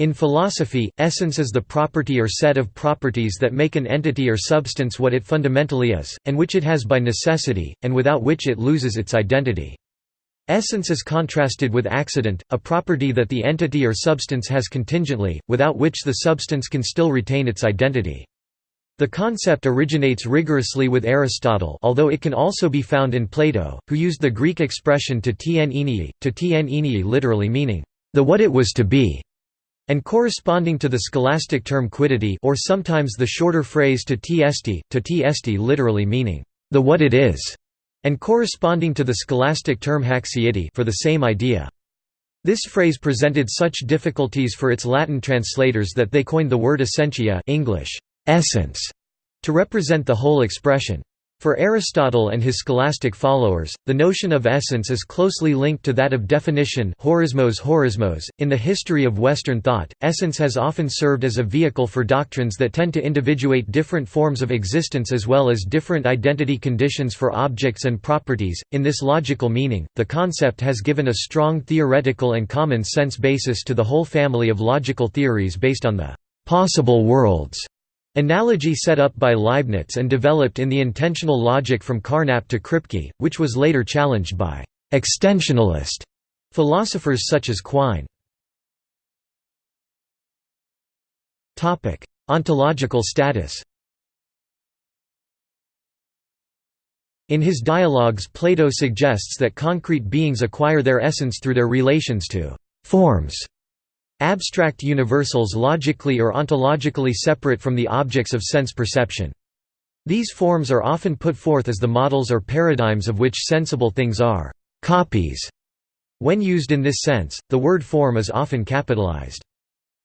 In philosophy, essence is the property or set of properties that make an entity or substance what it fundamentally is, and which it has by necessity, and without which it loses its identity. Essence is contrasted with accident, a property that the entity or substance has contingently, without which the substance can still retain its identity. The concept originates rigorously with Aristotle although it can also be found in Plato, who used the Greek expression to tien enei, to enei literally meaning, the what it was to be and corresponding to the scholastic term quiddity or sometimes the shorter phrase to tst, to tst literally meaning, the what it is, and corresponding to the scholastic term haecceity for the same idea. This phrase presented such difficulties for its Latin translators that they coined the word essentia English, essence, to represent the whole expression. For Aristotle and his scholastic followers, the notion of essence is closely linked to that of definition horismos horismos. .In the history of Western thought, essence has often served as a vehicle for doctrines that tend to individuate different forms of existence as well as different identity conditions for objects and properties. In this logical meaning, the concept has given a strong theoretical and common sense basis to the whole family of logical theories based on the possible worlds Analogy set up by Leibniz and developed in the intensional logic from Carnap to Kripke, which was later challenged by «extensionalist» philosophers such as Quine. Ontological status In his dialogues Plato suggests that concrete beings acquire their essence through their relations to «forms» Abstract universals logically or ontologically separate from the objects of sense perception. These forms are often put forth as the models or paradigms of which sensible things are copies. When used in this sense, the word form is often capitalized.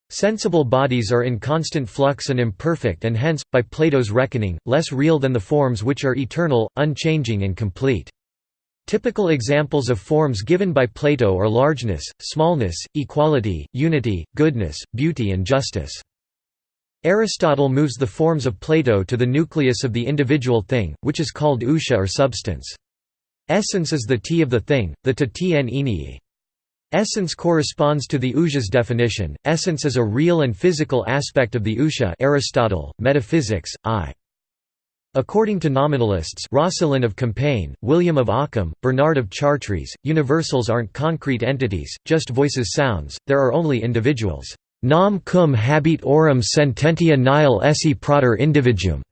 Sensible bodies are in constant flux and imperfect and hence, by Plato's reckoning, less real than the forms which are eternal, unchanging and complete. Typical examples of forms given by Plato are largeness, smallness, equality, unity, goodness, beauty and justice. Aristotle moves the forms of Plato to the nucleus of the individual thing, which is called ousia or substance. Essence is the t of the thing, the ta. Essence corresponds to the ousia's definition. Essence is a real and physical aspect of the ousia. Aristotle, Metaphysics, I. According to nominalists Roscelin of Compiègne, William of Ockham, Bernard of Chartres, universals aren't concrete entities, just voices sounds, there are only individuals. Nam cum habit aurum sententia nihil esse prater individuum.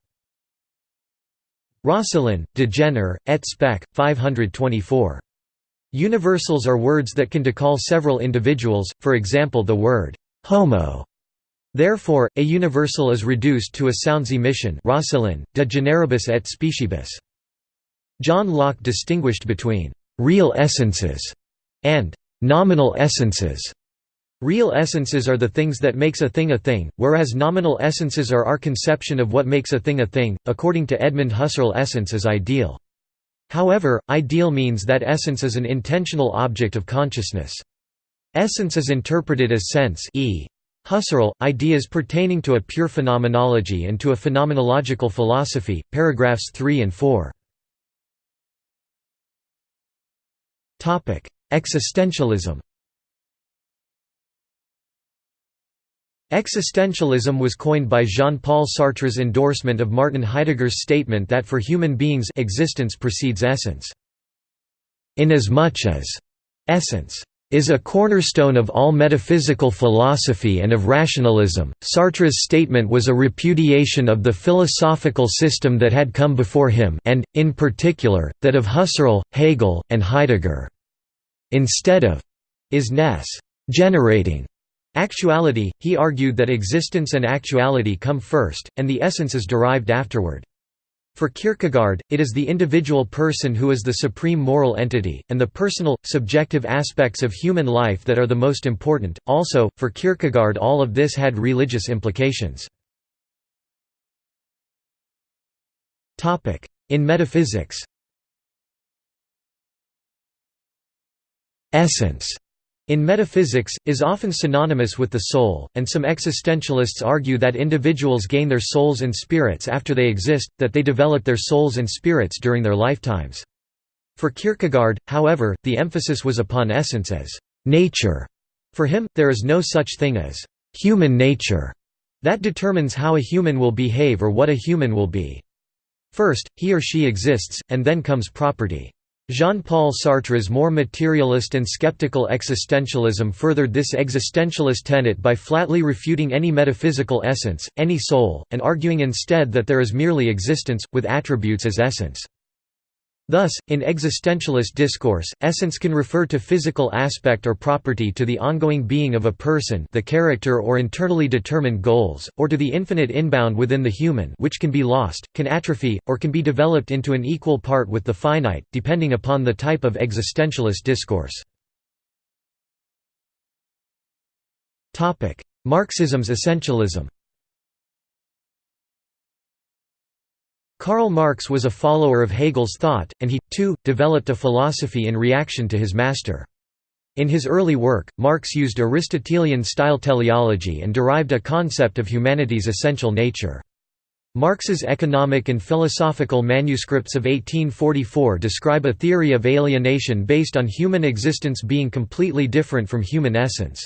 Roscelin, De Genere, et spec. 524. Universals are words that can decall several individuals, for example the word «homo» Therefore, a universal is reduced to a sounds emission de generibus et speciebus. John Locke distinguished between «real essences» and «nominal essences». Real essences are the things that makes a thing a thing, whereas nominal essences are our conception of what makes a thing a thing. According to Edmund Husserl essence is ideal. However, ideal means that essence is an intentional object of consciousness. Essence is interpreted as sense e. Husserl, Ideas pertaining to a pure phenomenology and to a phenomenological philosophy, paragraphs 3 and 4. Existentialism Existentialism was coined by Jean-Paul Sartre's endorsement of Martin Heidegger's statement that for human beings existence precedes essence. Inasmuch as essence is a cornerstone of all metaphysical philosophy and of rationalism. Sartre's statement was a repudiation of the philosophical system that had come before him and, in particular, that of Husserl, Hegel, and Heidegger. Instead of is ness generating actuality, he argued that existence and actuality come first, and the essence is derived afterward. For Kierkegaard, it is the individual person who is the supreme moral entity, and the personal, subjective aspects of human life that are the most important. Also, for Kierkegaard, all of this had religious implications. In metaphysics Essence in metaphysics, is often synonymous with the soul, and some existentialists argue that individuals gain their souls and spirits after they exist, that they develop their souls and spirits during their lifetimes. For Kierkegaard, however, the emphasis was upon essence as nature. For him, there is no such thing as human nature that determines how a human will behave or what a human will be. First, he or she exists, and then comes property. Jean-Paul Sartre's more materialist and skeptical existentialism furthered this existentialist tenet by flatly refuting any metaphysical essence, any soul, and arguing instead that there is merely existence, with attributes as essence. Thus, in existentialist discourse, essence can refer to physical aspect or property to the ongoing being of a person the character or internally determined goals, or to the infinite inbound within the human which can be lost, can atrophy, or can be developed into an equal part with the finite, depending upon the type of existentialist discourse. Marxism's essentialism Karl Marx was a follower of Hegel's thought, and he, too, developed a philosophy in reaction to his master. In his early work, Marx used Aristotelian-style teleology and derived a concept of humanity's essential nature. Marx's economic and philosophical manuscripts of 1844 describe a theory of alienation based on human existence being completely different from human essence.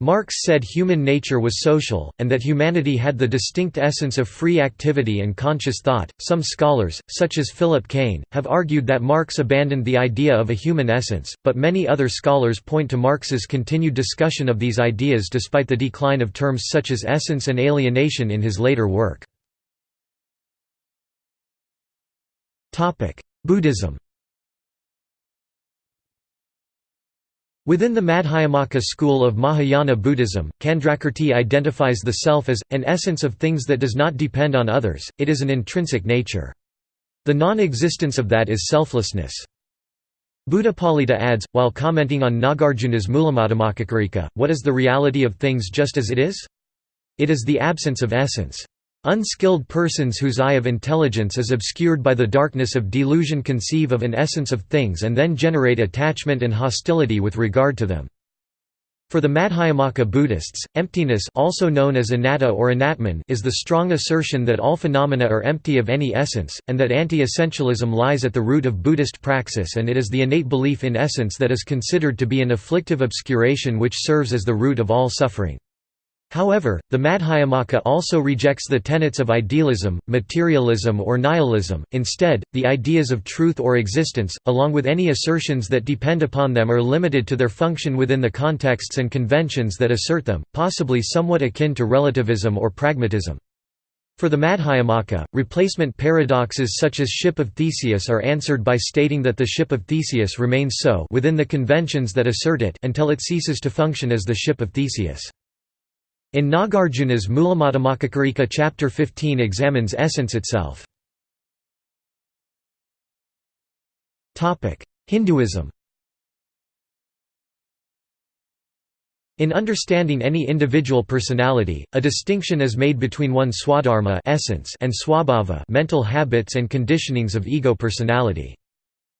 Marx said human nature was social, and that humanity had the distinct essence of free activity and conscious thought. Some scholars, such as Philip Kain, have argued that Marx abandoned the idea of a human essence, but many other scholars point to Marx's continued discussion of these ideas despite the decline of terms such as essence and alienation in his later work. Buddhism Within the Madhyamaka school of Mahayana Buddhism, Candrakirti identifies the self as, an essence of things that does not depend on others, it is an intrinsic nature. The non-existence of that is selflessness. Buddhapalita adds, while commenting on Nagarjuna's Mulamadhyamakakarika, what is the reality of things just as it is? It is the absence of essence. Unskilled persons whose eye of intelligence is obscured by the darkness of delusion conceive of an essence of things and then generate attachment and hostility with regard to them. For the Madhyamaka Buddhists, emptiness also known as anatta or anatman is the strong assertion that all phenomena are empty of any essence, and that anti-essentialism lies at the root of Buddhist praxis and it is the innate belief in essence that is considered to be an afflictive obscuration which serves as the root of all suffering. However, the Madhyamaka also rejects the tenets of idealism, materialism or nihilism, instead, the ideas of truth or existence, along with any assertions that depend upon them are limited to their function within the contexts and conventions that assert them, possibly somewhat akin to relativism or pragmatism. For the Madhyamaka, replacement paradoxes such as ship of Theseus are answered by stating that the ship of Theseus remains so within the conventions that assert it until it ceases to function as the ship of Theseus. In Nagarjuna's Mulamadhyamakakarika chapter 15 examines essence itself. Hinduism In understanding any individual personality, a distinction is made between one swadharma essence and swabhava mental habits and conditionings of ego personality.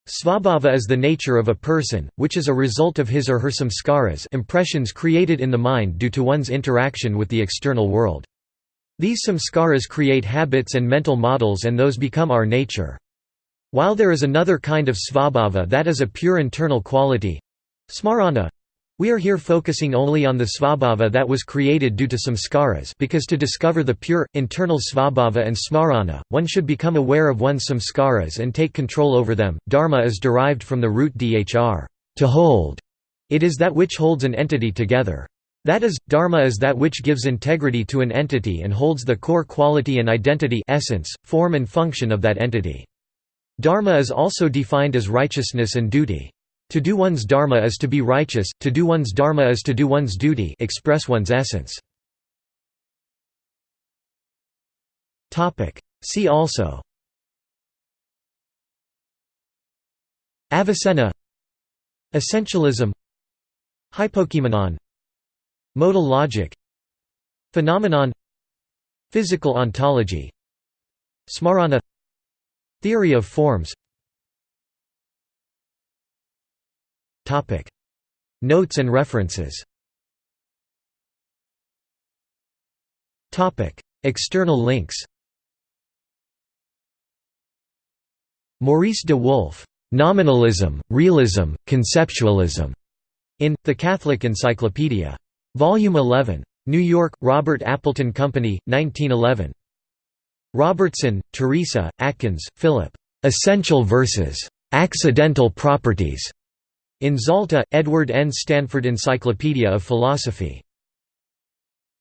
Svabhava is the nature of a person, which is a result of his or her samskaras impressions created in the mind due to one's interaction with the external world. These samskaras create habits and mental models and those become our nature. While there is another kind of svabhava that is a pure internal quality—smarana, we are here focusing only on the svabhava that was created due to samskaras because to discover the pure, internal svabhava and smarana, one should become aware of one's samskaras and take control over them. Dharma is derived from the root dhr, to hold. It is that which holds an entity together. That is, dharma is that which gives integrity to an entity and holds the core quality and identity essence, form and function of that entity. Dharma is also defined as righteousness and duty. To do one's dharma is to be righteous, to do one's dharma is to do one's duty express one's essence. See also. Avicenna. Essentialism. Hypokeimenon Modal logic. Phenomenon. Physical ontology. Smarana. Theory of forms Notes and references External links Maurice de Wulf, "'Nominalism, Realism, Conceptualism' in The Catholic Encyclopedia. Volume 11. New York, Robert Appleton Company, 1911. Robertson, Teresa, Atkins, Philip. Essential versus accidental properties. In Zalta, Edward N. Stanford Encyclopedia of Philosophy.